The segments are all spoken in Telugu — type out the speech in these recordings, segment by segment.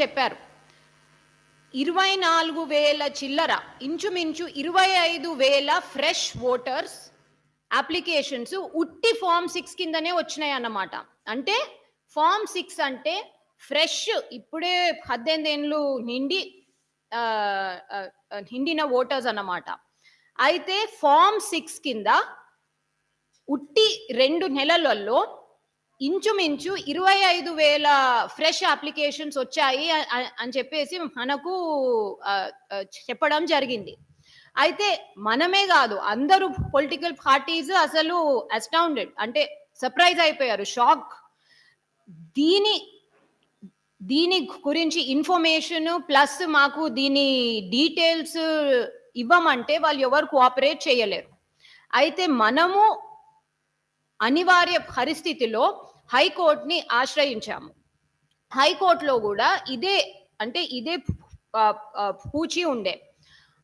చెప్పారు. ఇరవై నాలుగు వేల చిల్లర ఇంచుమించు ఇరవై ఐదు వేల ఫ్రెష్ ఓటర్స్ అప్లికేషన్స్ ఉట్టి ఫామ్ సిక్స్ కిందనే వచ్చినాయి అన్నమాట. అంటే ఫామ్ సిక్స్ అంటే ఫ్రెష్ ఇప్పుడే పద్దెనిమిది ఏళ్ళు నిండి నిండిన ఓటర్స్ అన్నమాట. అయితే ఫామ్ సిక్స్ కింద ఉట్టి రెండు నెలలలో ఇంచుమించు ఇరవై ఐదు వేల ఫ్రెష్ అప్లికేషన్స్ వచ్చాయి అని చెప్పేసి మనకు చెప్పడం జరిగింది. అయితే మనమే కాదు అందరూ పొలిటికల్ పార్టీస్ అసలు అస్టౌండెడ్ అంటే సర్ప్రైజ్ అయిపోయారు షాక్ దీని దీని గురించి ఇన్ఫర్మేషన్ ప్లస్ మాకు దీని డీటెయిల్స్ ఇవ్వమంటే వాళ్ళు ఎవరు కోఆపరేట్ చేయలేరు. అయితే మనము అనివార్య పరిస్థితిలో హైకోర్టుని ఆశ్రయించాము. హైకోర్టులో కూడా ఇదే అంటే ఇదే పూచి ఉండే.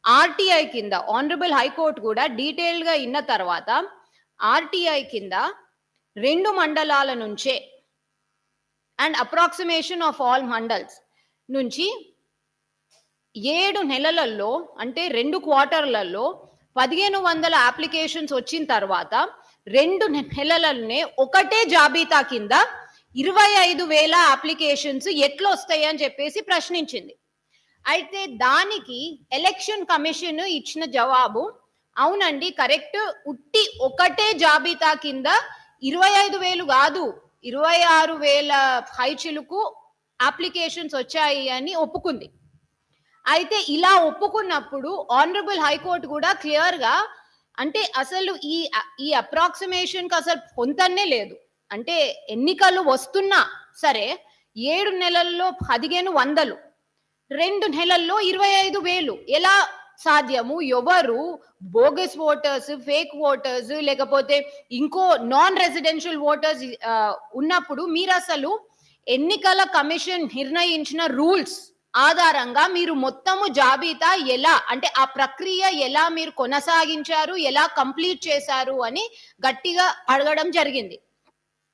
ఆర్టీఐ కింద ఆనరబుల్ హైకోర్టు కూడా డీటెయిల్డ్గా ఇన్న తర్వాత ఆర్టీఐ కింద రెండు మండలాల నుంచే and approximation of all mandals నుంచి ఏడు నెలలలో అంటే రెండు క్వార్టర్లలో పదిహేను వందల అప్లికేషన్స్ వచ్చిన తర్వాత రెండు నె- నెలలనే ఒకటే జాబితా కింద ఇరవై ఐదు వేల అప్లికేషన్స్ ఎట్లా వస్తాయి అని చెప్పేసి ప్రశ్నించింది. అయితే దానికి ఎలక్షన్ కమిషన్ ఇచ్చిన జవాబు అవునండి కరెక్ట్ ఉట్టి ఒకటే జాబితా కింద ఇరవై ఐదు వేలు కాదు ఇరవై ఆరు వేల హైచిలుకు అప్లికేషన్స్ వచ్చాయి అని ఒప్పుకుంది. అయితే ఇలా ఒప్పుకున్నప్పుడు ఆనరబుల్ హైకోర్టు కూడా క్లియర్గా అంటే అసలు ఈ ఈ అప్రాక్సిమేషన్కి అసలు పొంతన్నే లేదు. అంటే ఎన్నికలు వస్తున్నా సరే ఏడు నెలల్లో పదిహేను వందలు రెండు నెలల్లో ఇరవై ఐదు వేలు. ఎలా సాధ్యము? ఎవరు? బోగస్ ఓటర్స్ ఫేక్ ఓటర్స్ లేకపోతే ఇంకో నాన్ రెసిడెన్షియల్ ఓటర్స్ ఉన్నప్పుడు మీరు అసలు ఎన్నికల కమిషన్ నిర్ణయించిన రూల్స్ ఆధారంగా మీరు మొత్తము జాబితా ఎలా అంటే ఆ ప్రక్రియ ఎలా మీరు కొనసాగించారు ఎలా కంప్లీట్ చేశారు అని గట్టిగా అడగడం జరిగింది.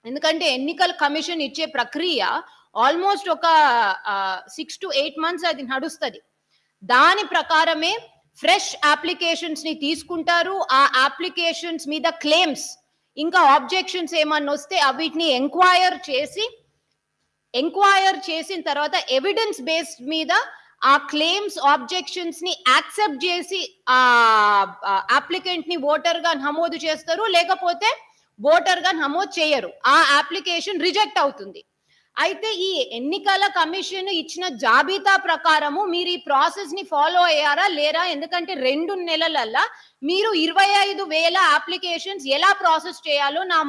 ఎందుకంటే ఎన్నికల కమిషన్ ఇచ్చే ప్రక్రియ ఆల్మోస్ట్ ఒక సిక్స్ టు ఎయిట్ మంత్స్ అది నడుస్తుంది. దాని ప్రకారమే ఫ్రెష్ అప్లికేషన్స్ని తీసుకుంటారు. ఆ అప్లికేషన్స్ మీద క్లెయిమ్స్ ఇంకా ఆబ్జెక్షన్స్ ఏమన్నా వస్తే అవిటిని ఎంక్వైర్ చేసి ఎంక్వైర్ చేసిన తర్వాత ఎవిడెన్స్ బేస్డ్ మీద ఆ క్లెయిమ్స్ ఆబ్జెక్షన్స్ని యాక్సెప్ట్ చేసి ఆ అప్లికెంట్ని ఓటర్గా నమోదు చేస్తారు. లేకపోతే ఓటర్గా నమోదు చేయరు. ఆ అప్లికేషన్ రిజెక్ట్ అవుతుంది. అయితే ఈ ఎన్నికల కమిషన్ ఇచ్చిన జాబితా ప్రకారము మీరు ఈ ప్రాసెస్ని ఫాలో అయ్యారా లేరా? ఎందుకంటే రెండు నెలలల్లా మీరు ఇరవై ఐదు వేల అప్లికేషన్స్ ఎలా ప్రాసెస్ చేయాలో నా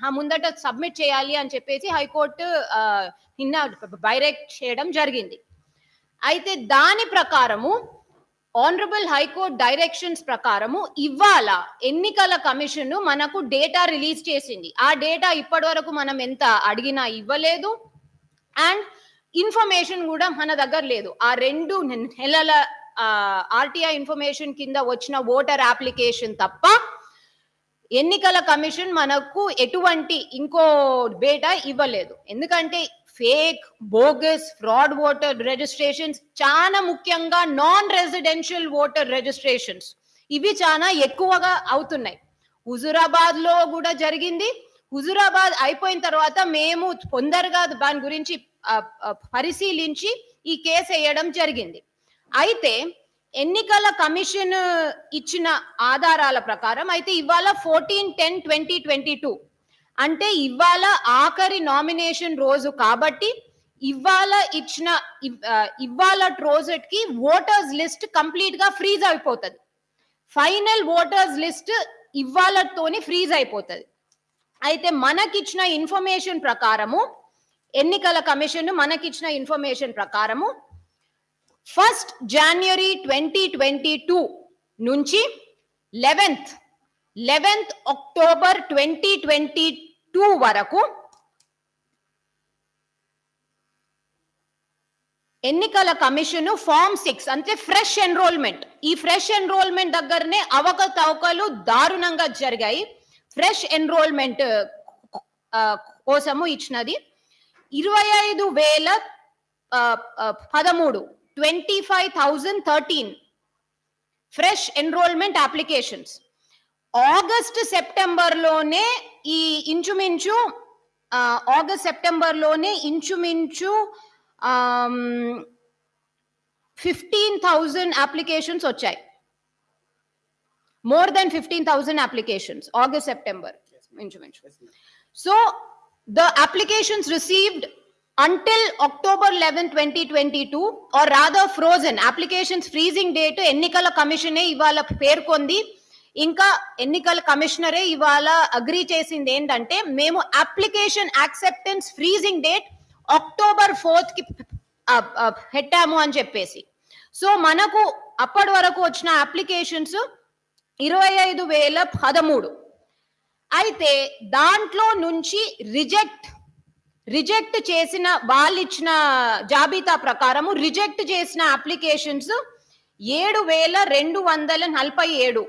నా ముందట సబ్మిట్ చేయాలి అని చెప్పేసి హైకోర్టు నిన్న డైరెక్ట్ చేయడం జరిగింది. అయితే దాని ప్రకారము ఆనరబుల్ హైకోర్ట్ డైరెక్షన్స్ ప్రకారము ఇవాళ ఎన్నికల కమిషన్ మనకు డేటా రిలీజ్ చేసింది. ఆ డేటా ఇప్పటి వరకు మనం ఎంత అడిగినా ఇవ్వలేదు. అండ్ ఇన్ఫర్మేషన్ కూడా మన దగ్గర లేదు. ఆ రెండు నెలల ఆర్టీఐ ఇన్ఫర్మేషన్ కింద వచ్చిన ఓటర్ అప్లికేషన్ తప్ప ఎన్నికల కమిషన్ మనకు ఎటువంటి ఇంకో డేటా ఇవ్వలేదు. ఎందుకంటే fake bogus fraud voter registrations చాలా ముఖ్యంగా నాన్ రెసిడెన్షియల్ ఓటర్ రిజిస్ట్రేషన్స్. ఇవి చాలా ఎక్కువగా అవుతున్నాయి. హుజురాబాద్లో కూడా జరిగింది. హుజురాబాద్ అయిపోయిన తర్వాత మేము తొందరగా దాని గురించి పరిశీలించి ఈ కేసు వేయడం జరిగింది. అయితే ఎన్నికల కమిషన్ ఇచ్చిన ఆధారాల ప్రకారం అయితే ఇవాళ fourteen ten twenty twenty two అంటే ఇవాళ ఆఖరి నామినేషన్ రోజు కాబట్టి ఇవాళ ఇచ్చిన ఇవాళ రోజుకి ఓటర్స్ లిస్ట్ కంప్లీట్గా ఫ్రీజ్ అయిపోతుంది. ఫైనల్ ఓటర్స్ లిస్ట్ ఇవాళతోని ఫ్రీజ్ అయిపోతుంది. అయితే మనకిచ్చిన ఇన్ఫర్మేషన్ ప్రకారము ఎన్నికల కమిషన్ మనకిచ్చిన ఇన్ఫర్మేషన్ ప్రకారము first January twenty twenty two నుంచి eleventh eleventh October twenty twenty two వరకు ఎన్నికల కమిషన్ ఫామ్ సిక్స్ అంటే ఫ్రెష్ ఎన్రోల్మెంట్. ఈ ఫ్రెష్ ఎన్రోల్మెంట్ దగ్గరనే అవకతవకలు దారుణంగా జరిగాయి. ఫ్రెష్ ఎన్రోల్మెంట్ కోసము ఇచ్చినది. ఇరవై ఐదు వేల పదమూడు twenty five thousand thirteen fresh enrolment applications. August సెప్టెంబర్లోనే ఈ ఇంచుమించు ఆగస్ట్ సెప్టెంబర్లోనే ఇంచుమించు ఫిఫ్టీన్ థౌజండ్ అప్లికేషన్స్ వచ్చాయి. More than fifteen thousand applications August September ఇంచుమించు. So the applications received until October 11, 2022, or rather frozen, applications freezing date ఎన్నికల కమిషనే ఇవాళ పేర్కొంది. ఇంకా ఎన్నికల కమిషనరే ఇవాళ అగ్రీ చేసింది ఏంటంటే మేము application acceptance freezing date October ఫోర్త్కి పెట్టాము అని చెప్పేసి. సో మనకు అప్పటి వరకు వచ్చిన అప్లికేషన్స్ ఇరవై ఐదు వేల పదమూడు. అయితే దాంట్లో నుంచి రిజెక్ట్ రిజెక్ట్ చేసిన వాళ్ళు ఇచ్చిన జాబితా ప్రకారము రిజెక్ట్ చేసిన అప్లికేషన్స్ ఏడు వేల రెండు వందల నలభై ఏడు.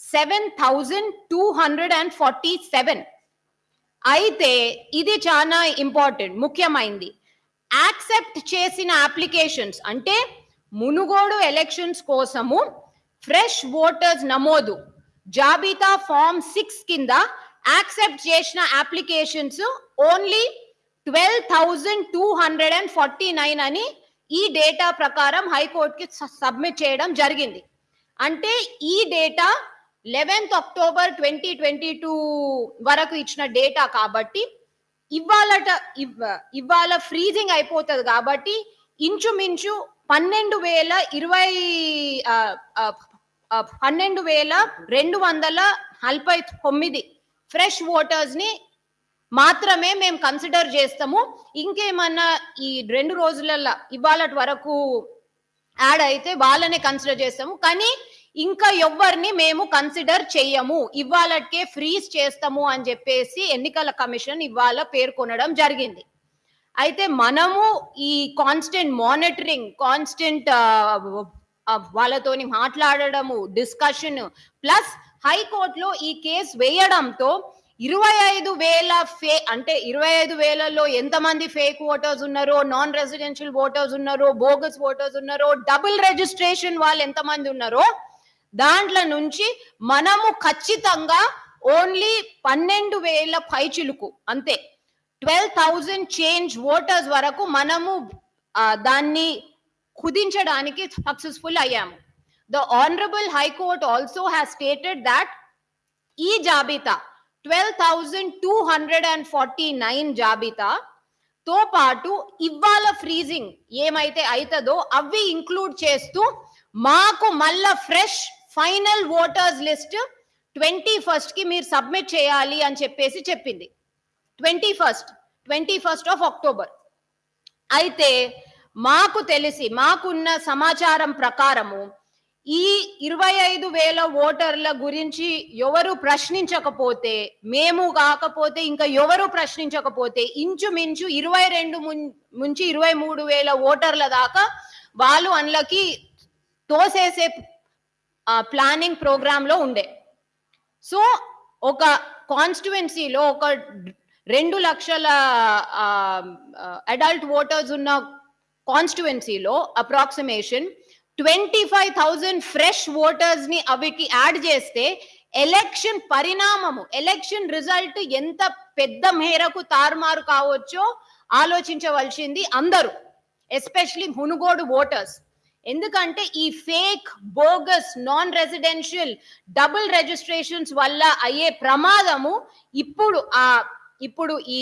Seven two hundred and forty seven అయితే ఇది చాలా ఇంపార్టెంట్ ముఖ్యమైనది యాక్సెప్ట్ చేసిన అప్లికేషన్స్ అంటే మునుగోడు ఎలక్షన్స్ కోసము ఫ్రెష్ ఓటర్స్ నమోదు. జాబితా ఫామ్ సిక్స్ కింద యాక్సెప్ట్ చేసిన applications only twelve thousand two hundred and forty nine అని ఈ డేటా ప్రకారం హైకోర్టుకి సబ్మిట్ చేయడం జరిగింది. అంటే ఈ data eleventh October twenty twenty two వరకు ఇచ్చిన డేటా కాబట్టి ఇవాళట ఇవ్వ ఇవాళ ఫ్రీజింగ్ అయిపోతుంది కాబట్టి ఇంచుమించు పన్నెండు వేల ఇరవై పన్నెండు వేల రెండు వందల నలభై తొమ్మిది ఫ్రెష్ ఓటర్స్ని మాత్రమే మేము కన్సిడర్ చేస్తాము. ఇంకేమన్నా ఈ రెండు రోజులలో ఇవాళ వరకు యాడ్ అయితే వాళ్ళనే కన్సిడర్ చేస్తాము. కానీ ఇంకా ఎవ్వరిని మేము కన్సిడర్ చెయ్యము. ఇవాళకే ఫ్రీజ్ చేస్తాము అని చెప్పేసి ఎన్నికల కమిషన్ ఇవాళ పేర్కొనడం జరిగింది. అయితే మనము ఈ కాన్స్టెంట్ మానిటరింగ్ కాన్స్టెంట్ వాళ్ళతోని మాట్లాడడము డిస్కషన్ ప్లస్ హైకోర్టులో ఈ కేసు వేయడంతో ఇరవై ఐదు వేల ఫే అంటే ఇరవై ఐదు వేలలో ఎంతమంది ఫేక్ ఓటర్స్ ఉన్నారో నాన్ రెసిడెన్షియల్ ఓటర్స్ ఉన్నారో బోగస్ ఓటర్స్ ఉన్నారో డబుల్ రిజిస్ట్రేషన్ వాళ్ళు ఎంతమంది ఉన్నారో దాంట్లో నుంచి మనము ఖచ్చితంగా ఓన్లీ పన్నెండు వేల పైచిలుకు అంతే. ట్వెల్వ్ థౌజండ్ చేంజ్ ఓటర్స్ వరకు మనము దాన్ని కుదించడానికి సక్సెస్ఫుల్ అయ్యాము. The honourable high court also has stated that ఈ జాబితా twelve thousand two hundred and forty nine జాబితా. తో పాటు ఇవాళ ఫ్రీజింగ్ ఏమైతే అవుతుందో అవి ఇంక్లూడ్ చేస్తూ మాకు మళ్ళా fresh final voters list twenty ఫస్ట్కి మీరు సబ్మిట్ చేయాలి అని చెప్పేసి చెప్పింది. Twenty first twenty first of October అయితే మాకు తెలిసి మాకున్న సమాచారం ప్రకారము ఈ ఇరవై ఐదు వేల ఓటర్ల గురించి ఎవరు ప్రశ్నించకపోతే మేము కాకపోతే ఇంకా ఎవరు ప్రశ్నించకపోతే ఇంచుమించు ఇరవై రెండు ముం- నుంచి ఇరవై మూడు వేల ఓటర్ల దాకా వాళ్ళు అందులోకి తోసేసే ప్లానింగ్ ప్రోగ్రామ్లో ఉండే. సో ఒక కాన్స్టిట్యువెన్సీలో ఒక రెండు లక్షల అడల్ట్ ఓటర్స్ ఉన్న కాన్స్టిట్యువెన్సీలో approximation twenty five thousand fresh ఓటర్స్ని అవికి యాడ్ చేస్తే ఎలక్షన్ పరిణామము ఎలక్షన్ రిజల్ట్ ఎంత పెద్ద మేరకు తారుమారు కావచ్చో ఆలోచించవలసింది అందరూ ఎస్పెషలీ మునుగోడు ఓటర్స్ ఎందుకంటే ఈ fake bogus non residential double registrations వల్ల అయ్యే ప్రమాదము ఇప్పుడు ఆ ఇప్పుడు ఈ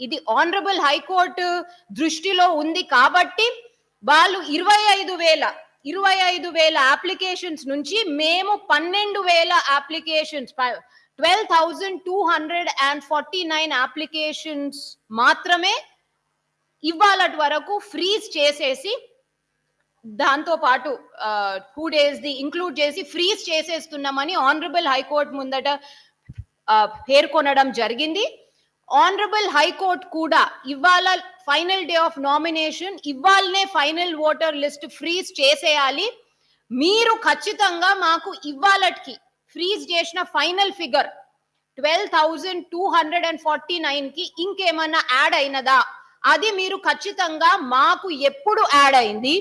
ఇది ఆనరబుల్ హైకోర్టు దృష్టిలో ఉంది కాబట్టి వాళ్ళు ఇరవై ఐదు వేల ఇరవై ఐదు వేల అప్లికేషన్స్ నుంచి మేము పన్నెండు వేల applications twelve thousand two hundred and forty nine applications మాత్రమే ఇవ్వాలటి వరకు ఫ్రీజ్ చేసేసి దాంతో పాటు టూ డేస్ ది ఇంక్లూడ్ చేసి ఫ్రీజ్ చేసేస్తున్నామని ఆనరబుల్ హైకోర్టు ముందట పేర్కొనడం జరిగింది. ఆనరబుల్ హైకోర్ట్ కూడా ఇవాళ ఫైనల్ డే ఆఫ్ నామినేషన్ ఇవాళనే ఫైనల్ ఓటర్ లిస్ట్ ఫ్రీజ్ చేసేయాలి. మీరు ఖచ్చితంగా మాకు ఇవాళకి ఫ్రీజ్ చేసిన final figure twelve thousand two hundred and forty నైన్కి ఇంకేమన్నా యాడ్ అయినదా? అది మీరు ఖచ్చితంగా మాకు ఎప్పుడు యాడ్ అయింది?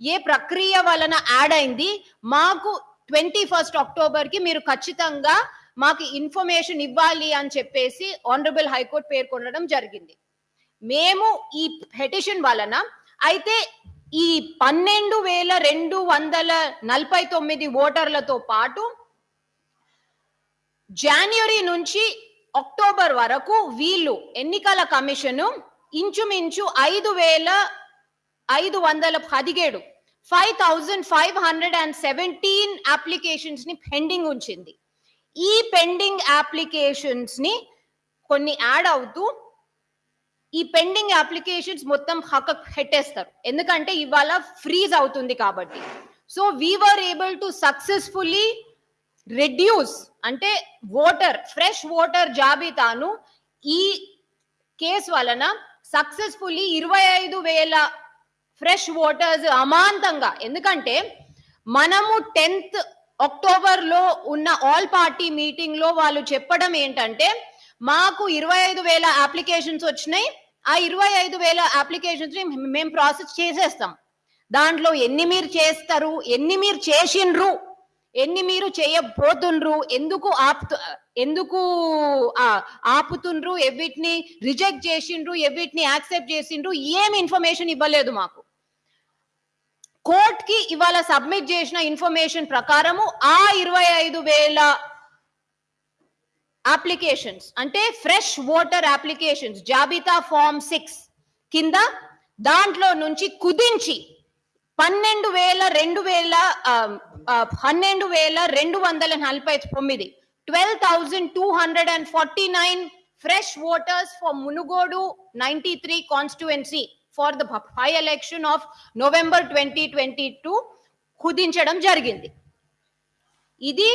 ఏ ప్రక్రియ వలన యాడ్ అయింది? మాకు ట్వంటీ ఫస్ట్ అక్టోబర్కి మీరు ఖచ్చితంగా మాకు ఇన్ఫర్మేషన్ ఇవ్వాలి అని చెప్పేసి ఆనరబుల్ హైకోర్టు పేర్కొనడం జరిగింది. మేము ఈ పెటిషన్ వలన అయితే ఈ పన్నెండు వేల రెండు వందల నలభై తొమ్మిది ఓటర్లతో పాటు జనవరి నుంచి అక్టోబర్ వరకు వీళ్ళు ఎన్నికల కమిషను ఇంచుమించు ఐదు వేల ఐదు వందల పదిహేడు five thousand five hundred and seventeen అప్లికేషన్స్ని pending ఉంచింది. ఈ పెండింగ్ అప్లికేషన్స్ని కొన్ని యాడ్ అవుతూ ఈ పెండింగ్ అప్లికేషన్స్ మొత్తం హక్క పెట్టేస్తారు. ఎందుకంటే ఇవాళ ఫ్రీజ్ అవుతుంది కాబట్టి. So we're able to successfully reduce అంటే వాటర్ ఫ్రెష్ వాటర్ జాబితాను ఈ కేసు వలన సక్సెస్ఫుల్లీ ఇరవై ఐదు వేల ఫ్రెష్ వాటర్స్ అమాంతంగా. ఎందుకంటే మనము టెన్త్ అక్టోబర్లో ఉన్న ఆల్ పార్టీ మీటింగ్లో వాళ్ళు చెప్పడం ఏంటంటే మాకు ఇరవై ఐదు వేల అప్లికేషన్స్ వచ్చినాయి. ఆ ఇరవై ఐదు వేల అప్లికేషన్స్ మేము ప్రాసెస్ చేసేస్తాం. దాంట్లో ఎన్ని మీరు చేస్తారు ఎన్ని మీరు చేసిండ్రు ఎన్ని మీరు చేయబోతుండ్రు ఎందుకు ఆపుతు ఎందుకు ఆపుతుండ్రు ఎవిటిని రిజెక్ట్ చేసిండ్రు ఎవిటిని యాక్సెప్ట్ చేసిండ్రు ఏం ఇన్ఫర్మేషన్ ఇవ్వలేదు మాకు. కోర్ట్కి ఇవాళ సబ్మిట్ చేసిన ఇన్ఫర్మేషన్ ప్రకారము ఆ ఇరవై ఐదు వేల అప్లికేషన్స్ అంటే ఫ్రెష్ ఓటర్ అప్లికేషన్స్ జాబితా ఫామ్ సిక్స్ కింద దాంట్లో నుంచి కుదించి పన్నెండు వేల రెండు వేల పన్నెండు వేల రెండు వందల నలభై తొమ్మిది twelve thousand two hundred and forty nine fresh voters for Munugode ninety three constituency. For the by election of November twenty twenty two కుదించడం జరిగింది. ఇది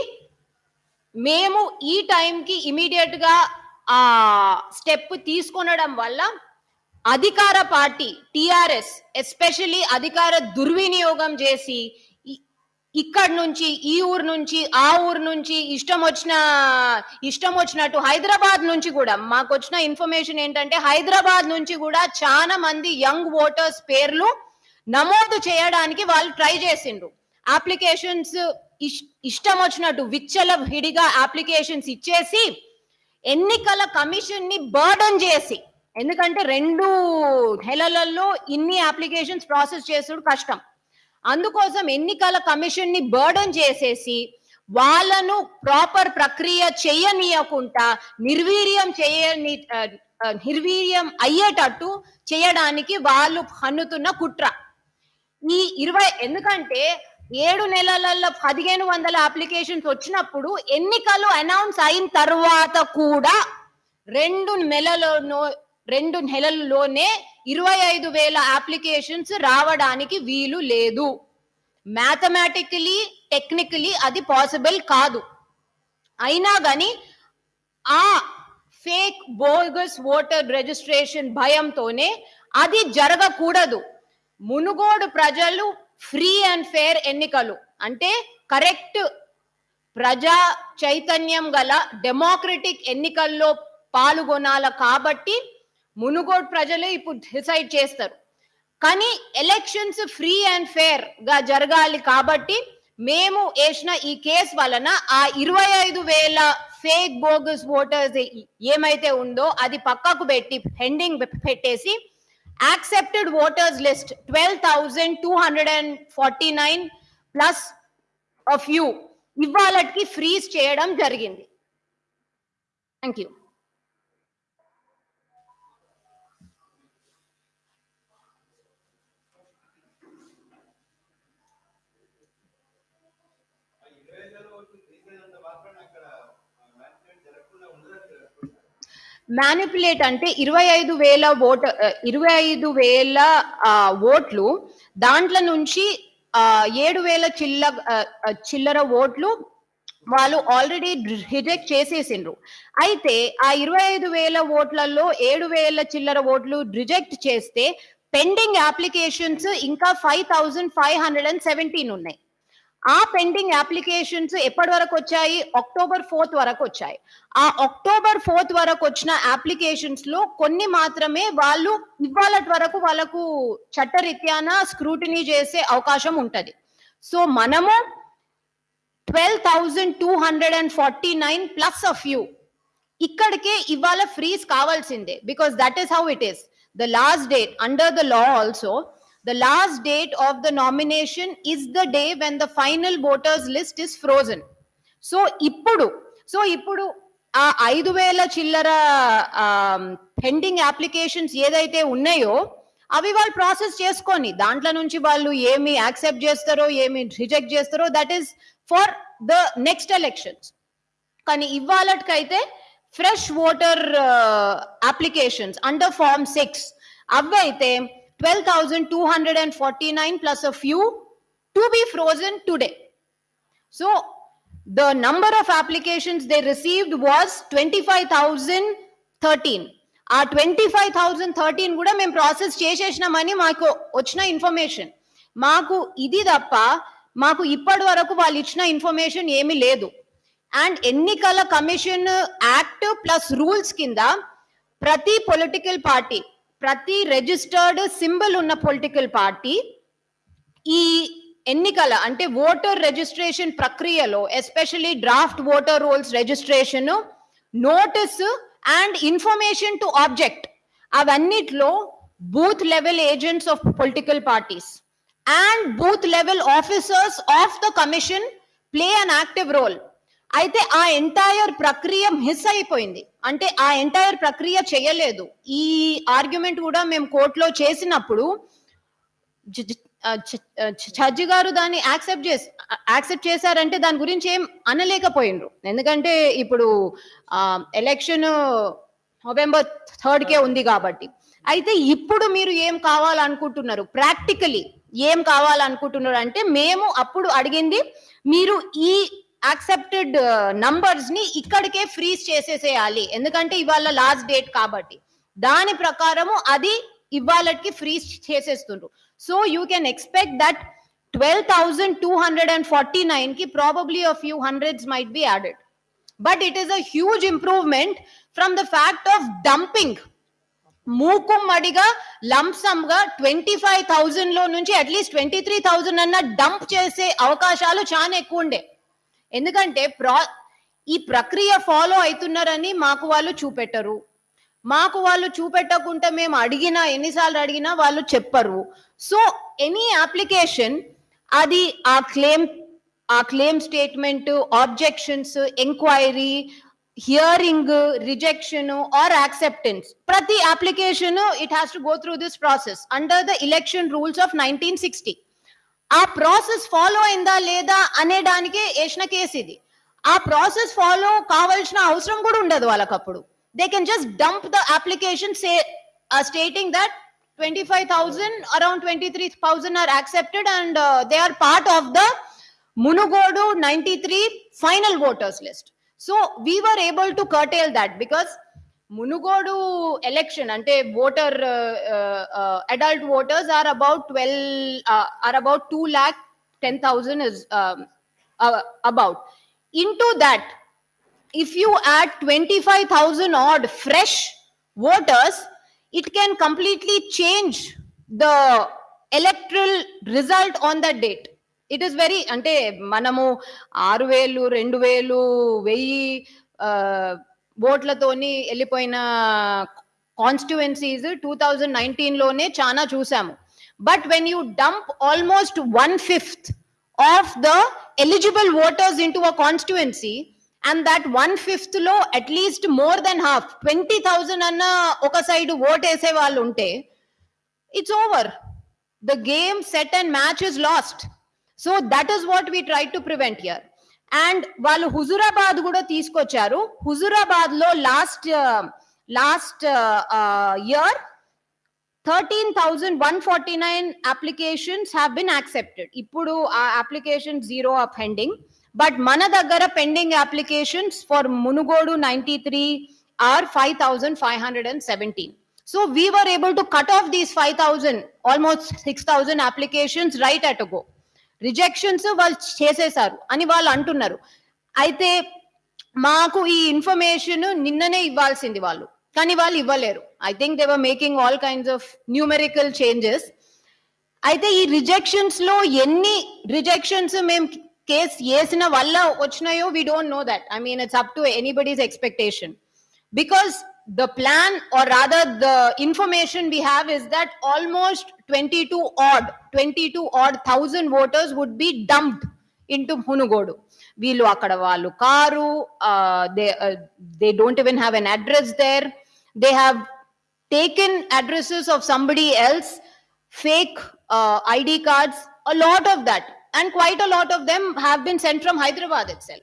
మేము ఈ టైంకి ఇమీడియట్గా ఆ స్టెప్ తీసుకొనడం వల్ల అధికార పార్టీ టిఆర్ఎస్ ఎస్పెషల్లీ అధికార దుర్వినియోగం చేసి ఇక్కడ నుంచి ఈ ఊరు నుంచి ఆ ఊరు నుంచి ఇష్టం వచ్చిన ఇష్టం వచ్చినట్టు హైదరాబాద్ నుంచి కూడా మాకు వచ్చిన ఇన్ఫర్మేషన్ ఏంటంటే హైదరాబాద్ నుంచి కూడా చాలా మంది యంగ్ ఓటర్స్ పేర్లు నమోదు చేయడానికి వాళ్ళు ట్రై చేసిండ్రు. అప్లికేషన్స్ ఇష్టం వచ్చినట్టు విచ్చల విడిగా అప్లికేషన్స్ ఇచ్చేసి ఎన్నికల కమిషన్ని బర్డన్ చేసి ఎందుకంటే రెండు నెలలలో ఇన్ని అప్లికేషన్స్ ప్రాసెస్ చేసుడు కష్టం. అందుకోసం ఎన్నికల కమిషన్ని బర్డన్ చేసేసి వాళ్ళను ప్రాపర్ ప్రక్రియ చేయనీయకుండా నిర్వీర్యం చేయని నిర్వీర్యం అయ్యేటట్టు చేయడానికి వాళ్ళు హన్నుతున్న కుట్ర. ఈ ఇరవై ఎందుకంటే ఏడు నెలలలో పదిహేను వందల అప్లికేషన్స్ వచ్చినప్పుడు ఎన్నికలు అనౌన్స్ అయిన తర్వాత కూడా రెండు నెలలోనో రెండు నెలల్లోనే ఇరవై ఐదు వేల అప్లికేషన్స్ రావడానికి వీలు లేదు. మ్యాథమెటికలీ టెక్నికలీ అది పాసిబుల్ కాదు. అయినా కానీ ఆ ఫేక్ బోగస్ ఓటర్ రిజిస్ట్రేషన్ భయంతోనే అది జరగకూడదు. మునుగోడు ప్రజలు ఫ్రీ అండ్ ఫేర్ ఎన్నికలు. అంటే కరెక్ట్ ప్రజా చైతన్యం గల డెమోక్రటిక్ ఎన్నికల్లో పాల్గొనాల కాబట్టి మునుగోడ్ ప్రజలు ఇప్పుడు డిసైడ్ చేస్తారు. కానీ ఎలక్షన్స్ ఫ్రీ అండ్ ఫేర్గా జరగాలి కాబట్టి మేము వేసిన ఈ కేసు వలన ఆ ఇరవై ఐదు వేల ఫేక్ బోగస్ ఓటర్స్ ఏమైతే ఉందో అది పక్కకు పెట్టి పెండింగ్ పెట్టేసి accepted voters list twelve thousand two hundred and forty nine plus of you ఇవాళకి ఫ్రీజ్ చేయడం జరిగింది. థ్యాంక్ యూ మ్యానిపులేట్ అంటే ఇరవై ఐదు వేల ఓట ఇరవై ఐదు వేల ఓట్లు దాంట్లో నుంచి ఏడు వేల చిల్ల చిల్లర ఓట్లు వాళ్ళు ఆల్రెడీ రిజెక్ట్ చేసేసిండ్రు. అయితే ఆ ఇరవై ఐదు వేల ఓట్లలో ఏడు వేల చిల్లర ఓట్లు రిజెక్ట్ చేస్తే పెండింగ్ అప్లికేషన్స్ ఇంకా five thousand five hundred and seventeen ఉన్నాయి. ఆ పెండింగ్ అప్లికేషన్స్ ఎప్పటి వరకు వచ్చాయి? అక్టోబర్ ఫోర్త్ వరకు వచ్చాయి. ఆ అక్టోబర్ ఫోర్త్ వరకు వచ్చిన అప్లికేషన్స్లో కొన్ని మాత్రమే వాళ్ళు ఇవాళ వరకు వాళ్ళకు చట్టరీత్యాన స్క్రూటినీ చేసే అవకాశం ఉంటది. సో మనము twelve thousand two hundred and forty nine plus of you ఇక్కడికే ఇవాళ ఫ్రీస్ కావాల్సిందే. Because that is how it is the last date under the law also The last date of the nomination is the day when the final voters list is frozen. So ఇప్పుడు సో ఇప్పుడు ఆ ఐదు వేల చిల్లర పెండింగ్ అప్లికేషన్స్ ఏదైతే ఉన్నాయో అవి వాళ్ళు ప్రాసెస్ చేసుకొని దాంట్లో నుంచి వాళ్ళు ఏమి యాక్సెప్ట్ చేస్తారో ఏమి రిజెక్ట్ చేస్తారో that is for the next elections కానీ ఇవాళకైతే fresh voter applications under form six అవైతే 12,249 plus a few to be frozen today. So the number of applications they received was 25,013. ఆ ట్వంటీ ఫైవ్ థౌజండ్ థర్టీన్ కూడా మేము ప్రాసెస్ చేసేసినామని మాకు వచ్చిన ఇన్ఫర్మేషన్ మాకు ఇది తప్ప మాకు ఇప్పటి వరకు వాళ్ళు ఇచ్చిన ఇన్ఫర్మేషన్ ఏమీ లేదు అండ్ ఎన్నికల కమిషన్ యాక్ట్ ప్లస్ రూల్స్ కింద ప్రతి పొలిటికల్ పార్టీ ప్రతి రిజిస్టర్డ్ సింబల్ ఉన్న పొలిటికల్ పార్టీ ఈ ఎన్నికల అంటే ఓటర్ రిజిస్ట్రేషన్ ప్రక్రియలో especially draft voter rolls registration notice and information to object అవన్నిట్లో booth level agents of political parties and booth level officers of the commission play an active role అయితే ఆ ఎంటైర్ ప్రక్రియ మిస్ అయిపోయింది. అంటే ఆ ఎంటైర్ ప్రక్రియ చేయలేదు. ఈ ఆర్గ్యుమెంట్ కూడా మేము కోర్టులో చేసినప్పుడు జడ్జి గారు దాన్ని యాక్సెప్ట్ చేసి యాక్సెప్ట్ చేశారంటే దాని గురించి ఏం అనలేకపోయినరు ఎందుకంటే ఇప్పుడు ఎలక్షన్ నవంబర్ థర్డ్ కే ఉంది కాబట్టి. అయితే ఇప్పుడు మీరు ఏం కావాలనుకుంటున్నారు? ప్రాక్టికలీ ఏం కావాలనుకుంటున్నారు అంటే మేము అప్పుడు అడిగింది మీరు ఈ యాక్సెప్టెడ్ నంబర్స్ uh, ని ఇక్కడికే ఫ్రీజ్ చేసేసేయాలి. ఎందుకంటే ఇవాళ లాస్ట్ డేట్ కాబట్టి. దాని ప్రకారము అది ఇవాళకి freeze చేసేస్తుండ్రు. So you can expect that twelve thousand two hundred and forty నైన్కి probably a few hundreds might be added but it is a huge improvement from the fact of dumping మూకుమ్మడిగా లంసమ్గా ట్వంటీ ఫైవ్ థౌజండ్లో నుంచి at least twenty three thousand అన్న డంప్ చేసే అవకాశాలు చాలా ఎక్కువ ఉండే ఎందుకంటే ప్రా ఈ ప్రక్రియ ఫాలో అవుతున్నారని మాకు వాళ్ళు చూపెట్టరు. మాకు వాళ్ళు చూపెట్టకుంటే మేము అడిగినా ఎన్నిసార్లు అడిగినా వాళ్ళు చెప్పరు. సో ఎనీ అప్లికేషన్ అది ఆ క్లెయిమ్ ఆ claim statement objections enquiry hearing rejection or acceptance ప్రతి application it has to go through this process under the election rules of nineteen sixty ఆ ప్రాసెస్ ఫాలో అయిందా లేదా అనేదానికే వేసిన కేసు ఇది ఆ ప్రాసెస్ ఫాలో కావాల్సిన అవసరం కూడా ఉండదు వాళ్ళకి అప్పుడు they can just dump the application say stating that twenty five thousand around twenty three thousand are accepted and they are part of the Munugode ninety three final voters list so we were able to curtail that because Munugode election అంటే voter adult voters are about twelve are about two lakh ten thousand is about in to you if you add 25,000 odd fresh voters, it can completely change the electoral result on that date. It is very అంటే మనము ఆరు వేలు రెండు వేలు వెయ్యి uh, ఓట్లతోని వెళ్ళిపోయిన కాన్స్టిట్యువెన్సీస్ టూ థౌజండ్ నైన్టీన్లోనే చాలా చూసాము. But when you dump almost one fifth of the eligible voters in to a constituency and that one ఫిఫ్త్లో at least more than half twenty thousand అన్న ఒక సైడ్ ఓట్ వేసే వాళ్ళు ఉంటే it's over the game set and match is lost so that is what we try to prevent yeah and వాళ్ళు హుజురాబాద్ కూడా తీసుకొచ్చారు. హుజురాబాద్లో last last year thirteen thousand one forty nine applications have been accepted ఇప్పుడు ఆ application zero of pending but మన దగ్గర pending applications for Munugode ninety three are five thousand five hundred and seventeen so we were able to cut off these five thousand almost six thousand applications right at go rejections వాళ్ళు చేసేశారు అని వాళ్ళు అంటున్నారు. అయితే మాకు ఈ ఇన్ఫర్మేషన్ నిన్ననే ఇవ్వాల్సింది వాళ్ళు కానీ వాళ్ళు ఇవ్వలేరు. I think they were making all kinds of numerical changes అయితే ఈ రిజెక్షన్స్లో ఎన్ని రిజెక్షన్స్ మేము కేస్ వేసిన వల్ల వచ్చినాయో we don't know that I mean it's up to anybody's expectation because the plan or rather the information we have is that almost 22 odd 22 odd thousand voters would be dumped into Hunugodu. వీళ్ళు అక్కడ వాళ్ళు car they they don't even have an address there they have taken addresses of somebody else, fake uh, ID cards, a lot of that. And quite a lot of them have been sent from Hyderabad itself.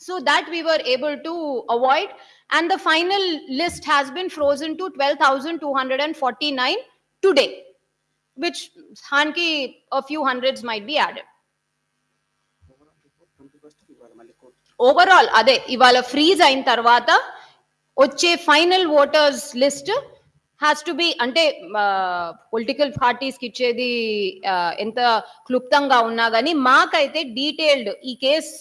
So that we were able to avoid. And the final list has been frozen to 12,249 today, which Hanki, a few hundreds might be added. Overall అదే ఇవాళ ఫ్రీజ్ అయిన తర్వాత వచ్చే final voters list has to be అంటే పొలిటికల్ పార్టీస్కి ఇచ్చేది ఎంత క్లుప్తంగా ఉన్నా కానీ మాకైతే డీటెయిల్డ్ ఈ case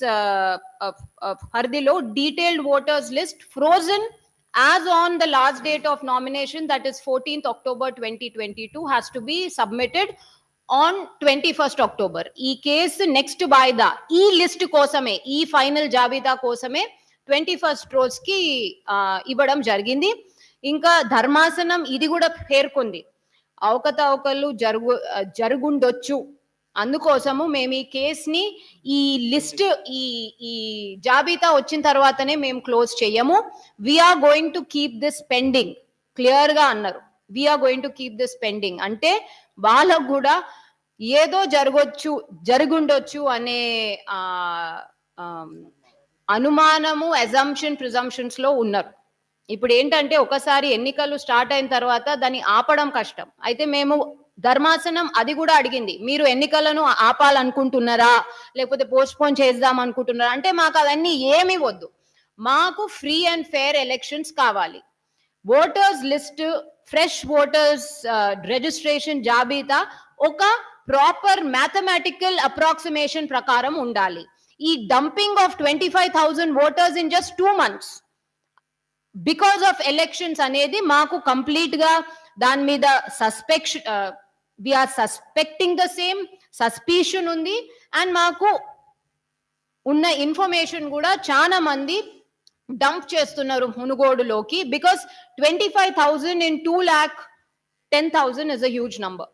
హర్దిలో detailed voters list frozen as on the last date of nomination that is fourteenth October twenty twenty two has to be submitted on twenty first October ఈ కేసు నెక్స్ట్ వాయిదా ఈ లిస్ట్ కోసమే ఈ ఫైనల్ జాబితా కోసమే ట్వంటీ ఫస్ట్ రోజు ఇవ్వడం జరిగింది. ఇంకా ధర్మాసనం ఇది కూడా పేర్కొంది. అవకతవకలు జరుగు జరుగుండొచ్చు. అందుకోసము మేము ఈ కేసుని ఈ లిస్ట్ ఈ ఈ జాబితా వచ్చిన తర్వాతనే మేము క్లోజ్ చెయ్యము. We're going to keep this pending క్లియర్గా అన్నారు. We're going to keep this pending అంటే వాళ్ళకు కూడా ఏదో జరగొచ్చు జరుగుండొచ్చు అనే అనుమానము అజంప్షన్ ప్రిజంప్షన్స్లో ఉన్నారు. ఇప్పుడు ఏంటంటే ఒకసారి ఎన్నికలు స్టార్ట్ అయిన తర్వాత దాన్ని ఆపడం కష్టం. అయితే మేము ధర్మాసనం అది కూడా అడిగింది. మీరు ఎన్నికలను ఆపాలనుకుంటున్నారా? లేకపోతే పోస్ట్ పోన్ చేద్దాం అనుకుంటున్నారా? అంటే మాకు అవన్నీ ఏమి వద్దు. మాకు ఫ్రీ అండ్ ఫేర్ ఎలక్షన్స్ కావాలి. Voters list fresh voters registration జాబితా ఒక ప్రాపర్ మ్యాథమెటికల్ అప్రాక్సిమేషన్ ప్రకారం ఉండాలి. ఈ dumping of twenty five thousand voters in just two months. Because of elections అనేది మాకు కంప్లీట్గా దాని మీద suspection we're suspecting the same suspicion ఉంది అండ్ మాకు ఉన్న ఇన్ఫర్మేషన్ కూడా చాలా మంది డంప్ చేస్తున్నారు మునుగోడులోకి because twenty five thousand in two lakh ten thousand is a huge number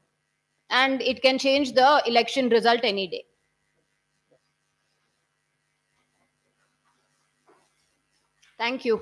and it can change the election result any day thank you